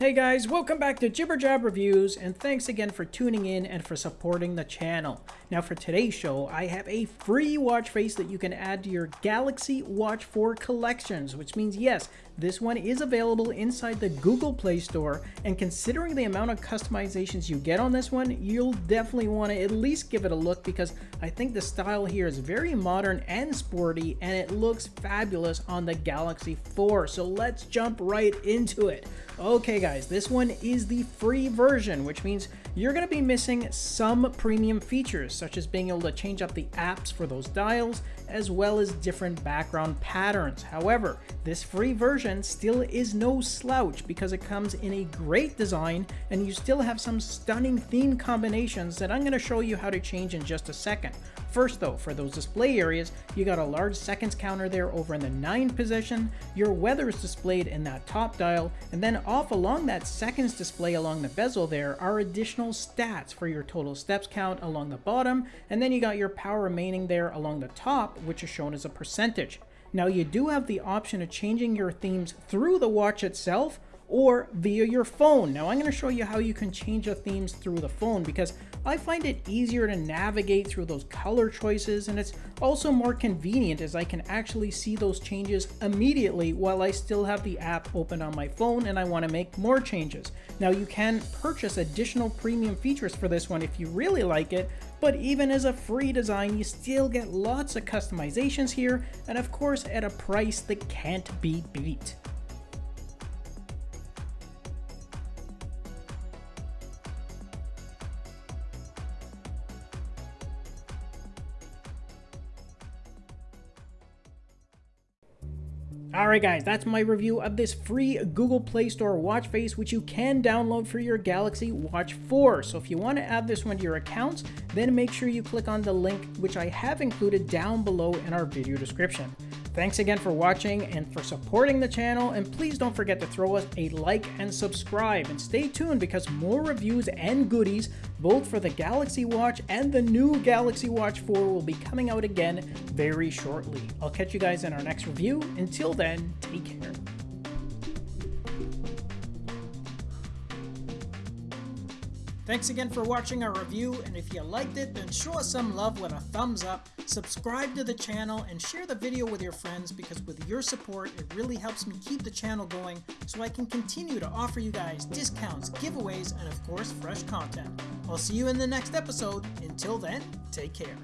Hey guys, welcome back to Jibber Jab Reviews, and thanks again for tuning in and for supporting the channel. Now for today's show, I have a free watch face that you can add to your Galaxy Watch 4 collections, which means yes, this one is available inside the Google Play Store, and considering the amount of customizations you get on this one, you'll definitely want to at least give it a look because I think the style here is very modern and sporty, and it looks fabulous on the Galaxy 4. So let's jump right into it. Okay guys, this one is the free version, which means you're going to be missing some premium features, such as being able to change up the apps for those dials, as well as different background patterns. However, this free version still is no slouch because it comes in a great design and you still have some stunning theme combinations that I'm going to show you how to change in just a second. First though, for those display areas, you got a large seconds counter there over in the 9 position, your weather is displayed in that top dial, and then off along that seconds display along the bezel there are additional stats for your total steps count along the bottom, and then you got your power remaining there along the top, which is shown as a percentage. Now you do have the option of changing your themes through the watch itself, or via your phone. Now I'm going to show you how you can change the themes through the phone because I find it easier to navigate through those color choices and it's also more convenient as I can actually see those changes immediately while I still have the app open on my phone and I want to make more changes. Now you can purchase additional premium features for this one if you really like it, but even as a free design you still get lots of customizations here and of course at a price that can't be beat. Alright guys, that's my review of this free Google Play Store watch face which you can download for your Galaxy Watch 4. So if you want to add this one to your accounts, then make sure you click on the link which I have included down below in our video description. Thanks again for watching and for supporting the channel, and please don't forget to throw us a like and subscribe, and stay tuned because more reviews and goodies, both for the Galaxy Watch and the new Galaxy Watch 4 will be coming out again very shortly. I'll catch you guys in our next review. Until then, take care. Thanks again for watching our review, and if you liked it, then show us some love with a thumbs up, subscribe to the channel, and share the video with your friends because with your support, it really helps me keep the channel going so I can continue to offer you guys discounts, giveaways, and of course, fresh content. I'll see you in the next episode. Until then, take care.